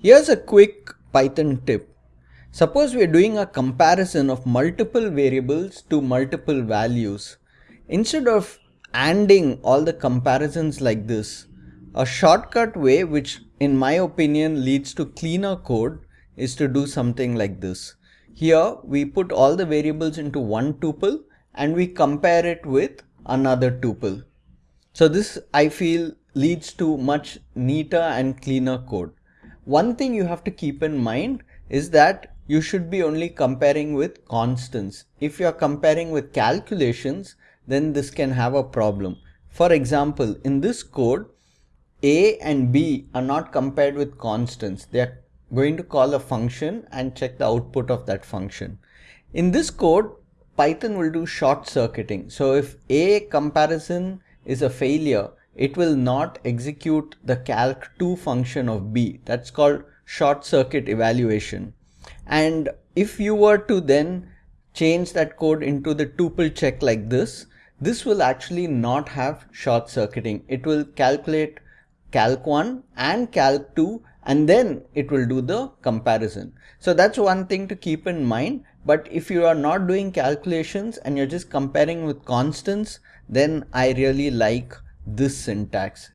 Here's a quick Python tip. Suppose we are doing a comparison of multiple variables to multiple values. Instead of ANDing all the comparisons like this, a shortcut way which in my opinion leads to cleaner code is to do something like this. Here we put all the variables into one tuple and we compare it with another tuple. So this I feel leads to much neater and cleaner code. One thing you have to keep in mind is that you should be only comparing with constants. If you are comparing with calculations, then this can have a problem. For example, in this code, a and b are not compared with constants. They are going to call a function and check the output of that function. In this code, Python will do short circuiting. So if a comparison is a failure, it will not execute the calc2 function of b. That's called short circuit evaluation. And if you were to then change that code into the tuple check like this, this will actually not have short circuiting. It will calculate calc1 and calc2 and then it will do the comparison. So that's one thing to keep in mind. But if you are not doing calculations and you're just comparing with constants, then I really like this syntax.